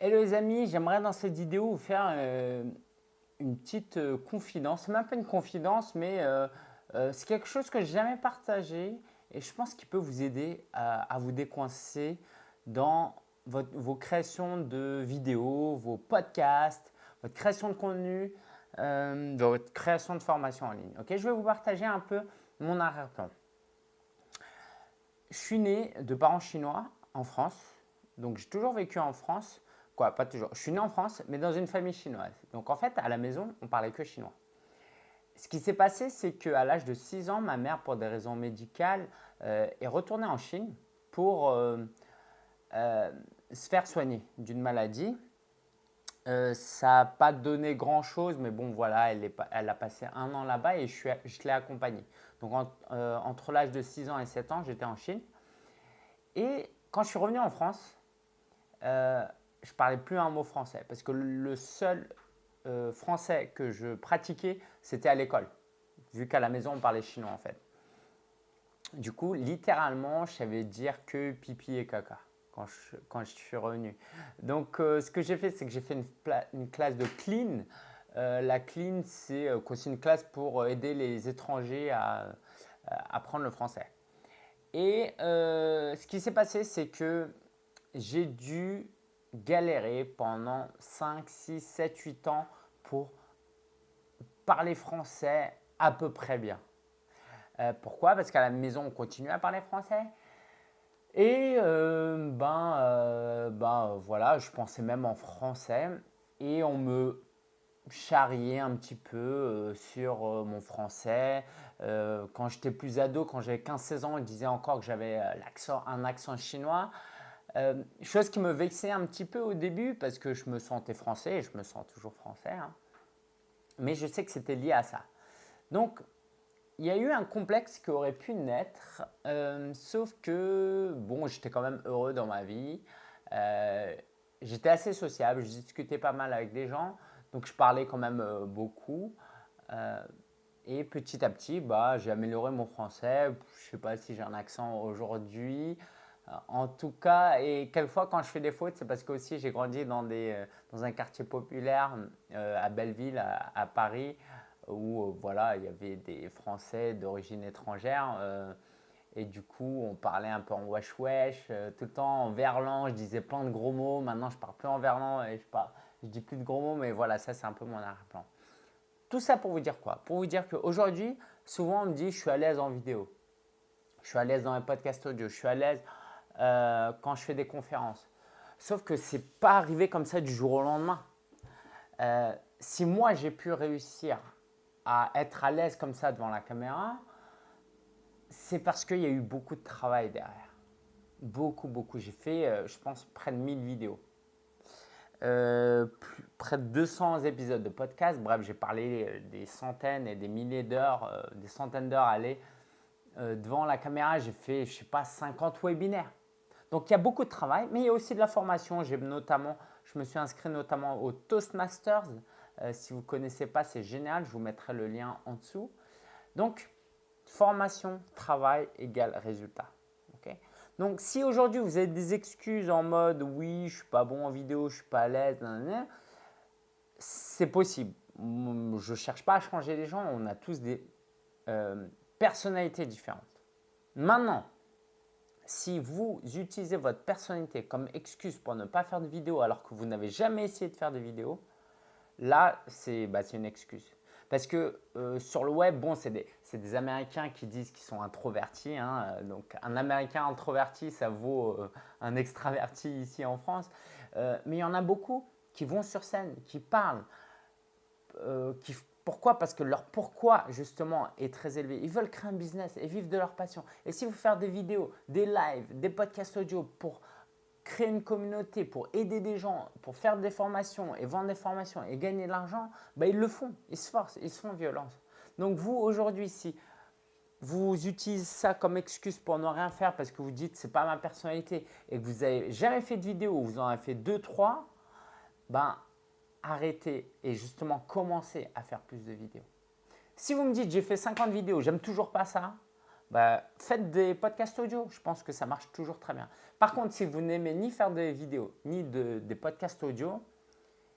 Hello les amis, j'aimerais dans cette vidéo vous faire euh, une petite euh, confidence. C'est même pas une confidence, mais euh, c'est quelque chose que je n'ai jamais partagé et je pense qu'il peut vous aider à, vous décoincer dans vos créations de vidéos, vos podcasts, votre création de contenu, votre création de formation en ligne. Je vais vous partager un peu mon arrière-plan. Je suis né de parents chinois en France, donc j'ai toujours vécu en France. Pas toujours. Je suis né en France, mais dans une famille chinoise. Donc en fait, à la maison, on parlait que chinois. Ce qui s'est passé, c'est qu'à l'âge de 6 ans, ma mère, pour des raisons médicales, euh, est retournée en Chine pour euh, euh, se faire soigner d'une maladie. ça n'a pas donné grand-chose, mais bon, voilà, elle, est, elle, a passé un an là-bas et je, je l'ai accompagnée. Donc entre l'âge de 6 ans et 7 ans, j'étais en Chine. Et quand je suis revenu en France, je parlais plus un mot français parce que le seul euh, français que je pratiquais, c'était à l'école, vu qu'à la maison, on parlait chinois en fait. Du coup, littéralement, je savais dire que pipi et caca quand je, suis revenu. Donc, euh, ce que j'ai fait, c'est que j'ai fait une, classe de clean. la clean, c'est aussi une classe pour aider les étrangers à apprendre le français. Et euh, ce qui s'est passé, c'est que j'ai dû galérer pendant 5, 6, 7, 8 ans pour parler français à peu près bien. Euh, pourquoi? Parce qu'à la maison, on continue à parler français. Et euh, ben, ben voilà, je pensais même en français. Et on me charrier un petit peu euh, sur euh, mon français. Euh, quand j'étais plus ado, quand j'avais 15-16 ans, ils disaient encore que j'avais un accent chinois. Chose qui me vexait un petit peu au début parce que je me sentais français et je me sens toujours français. Hein. Mais je sais que c'était lié à ça. Donc, il y a eu un complexe qui aurait pu naître, sauf que, bon, j'étais quand même heureux dans ma vie. j'étais assez sociable, je discutais pas mal avec des gens. Donc, je parlais quand même euh, beaucoup. Euh, et petit à petit, bah, j'ai amélioré mon français. Je sais pas si j'ai un accent aujourd'hui. Euh, en tout cas, et quelquefois quand je fais des fautes, c'est parce que aussi j'ai grandi dans, des, dans un quartier populaire à Belleville, à, Paris, où voilà, il y avait des Français d'origine étrangère. et du coup, on parlait un peu en wesh wesh, tout le temps en verlan. Je disais plein de gros mots. Maintenant, je parle plus en verlan et je parle je dis plus de gros mots, mais voilà, ça c'est un peu mon arrière-plan. Tout ça pour vous dire quoi? Pour vous dire qu'aujourd'hui, souvent on me dit je suis à l'aise en vidéo. Je suis à l'aise dans les podcasts audio. Je suis à l'aise euh, quand je fais des conférences. Sauf que ce n'est pas arrivé comme ça du jour au lendemain. Euh, si moi j'ai pu réussir à être à l'aise comme ça devant la caméra, c'est parce qu'il y a eu beaucoup de travail derrière. Beaucoup, beaucoup. J'ai fait, euh, je pense, près de 1000 vidéos. Euh, près de 200 épisodes de podcast. Bref, j'ai parlé euh, des centaines et des milliers d'heures, euh, des centaines d'heures à aller devant la caméra. J'ai fait, je sais pas, 50 webinaires. Donc, il y a beaucoup de travail, mais il y a aussi de la formation. J'ai notamment, je me suis inscrit notamment au Toastmasters. si vous ne connaissez pas, c'est génial. Je vous mettrai le lien en dessous. Donc, formation, travail égale résultat. Donc, si aujourd'hui vous avez des excuses en mode oui, je suis pas bon en vidéo, je ne suis pas à l'aise, c'est possible. Je ne cherche pas à changer les gens, on a tous des euh, personnalités différentes. Maintenant, si vous utilisez votre personnalité comme excuse pour ne pas faire de vidéo alors que vous n'avez jamais essayé de faire de vidéo, là, c'est bah, une excuse. Parce que euh, sur le web, bon, c'est des, Américains qui disent qu'ils sont introvertis. Hein. donc, un Américain introverti, ça vaut euh, un extraverti ici en France. Euh, mais il y en a beaucoup qui vont sur scène, qui parlent. Qui, pourquoi? Parce que leur pourquoi, justement, est très élevé. Ils veulent créer un business et vivre de leur passion. Et si vous faites des vidéos, des lives, des podcasts audio pour créer une communauté, pour aider des gens, pour faire des formations et vendre des formations et gagner de l'argent, bah, ils le font, ils se forcent, ils se font violence. Donc vous, aujourd'hui, si vous utilisez ça comme excuse pour ne rien faire parce que vous dites c'est pas ma personnalité et que vous n'avez jamais fait de vidéo, vous en avez fait deux, trois, ben arrêtez et justement commencez à faire plus de vidéos. Si vous me dites j'ai fait 50 vidéos, j'aime toujours pas ça, bah, faites des podcasts audio. Je pense que ça marche toujours très bien. Par contre, si vous n'aimez ni faire des vidéos, ni des podcasts audio,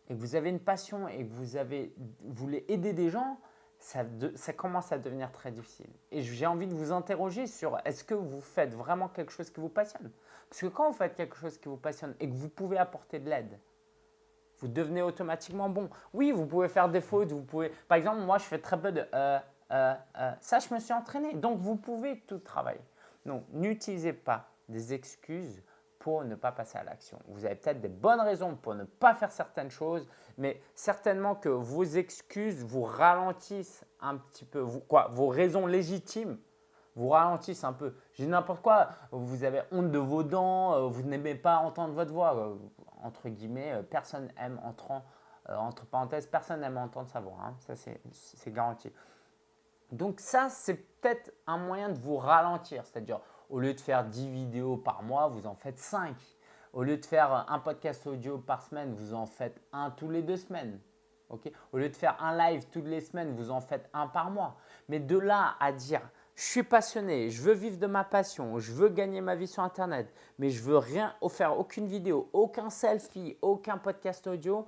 et que vous avez une passion et que vous, avez, voulez aider des gens, ça, commence à devenir très difficile. Et j'ai envie de vous interroger sur est-ce que vous faites vraiment quelque chose qui vous passionne? Parce que quand vous faites quelque chose qui vous passionne et que vous pouvez apporter de l'aide, vous devenez automatiquement bon. Oui, vous pouvez faire des fautes, vous pouvez… Par exemple, moi, je fais très peu de… Euh, euh, euh, ça, je me suis entraîné. Donc, vous pouvez tout travailler. Donc, n'utilisez pas des excuses pour ne pas passer à l'action. Vous avez peut-être des bonnes raisons pour ne pas faire certaines choses, mais certainement que vos excuses vous ralentissent un petit peu, quoi, vos raisons légitimes vous ralentissent un peu. Dis n'importe quoi, vous avez honte de vos dents, vous n'aimez pas entendre votre voix, entre guillemets, euh, personne aime entrant, entre parenthèses, personne n'aime entendre sa voix, hein. ça c'est garanti. Donc ça, c'est peut-être un moyen de vous ralentir, c'est-à-dire au lieu de faire 10 vidéos par mois, vous en faites 5. Au lieu de faire un podcast audio par semaine, vous en faites un tous les deux semaines. Au lieu de faire un live toutes les semaines, vous en faites un par mois. Mais de là à dire, je suis passionné, je veux vivre de ma passion, je veux gagner ma vie sur Internet, mais je veux rien faire, aucune vidéo, aucun selfie, aucun podcast audio,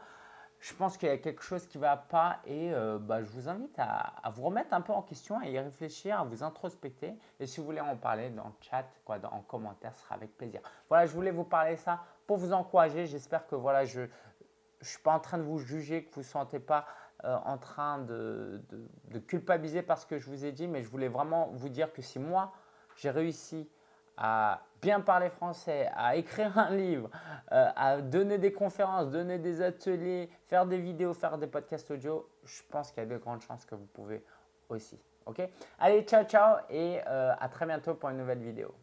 je pense qu'il y a quelque chose qui ne va pas et euh, bah, je vous invite à, vous remettre un peu en question, à y réfléchir, à vous introspecter. Et si vous voulez en parler dans le chat, quoi, en commentaire, ce sera avec plaisir. Voilà, je voulais vous parler ça pour vous encourager. J'espère que voilà, je ne suis pas en train de vous juger, que vous ne sentez pas euh, en train de, de, culpabiliser parce que je vous ai dit, mais je voulais vraiment vous dire que si moi, j'ai réussi à bien parler français, à écrire un livre, euh, à donner des conférences, donner des ateliers, faire des vidéos, faire des podcasts audio, je pense qu'il y a de grandes chances que vous pouvez aussi. Ok? Allez, ciao, ciao et euh, à très bientôt pour une nouvelle vidéo.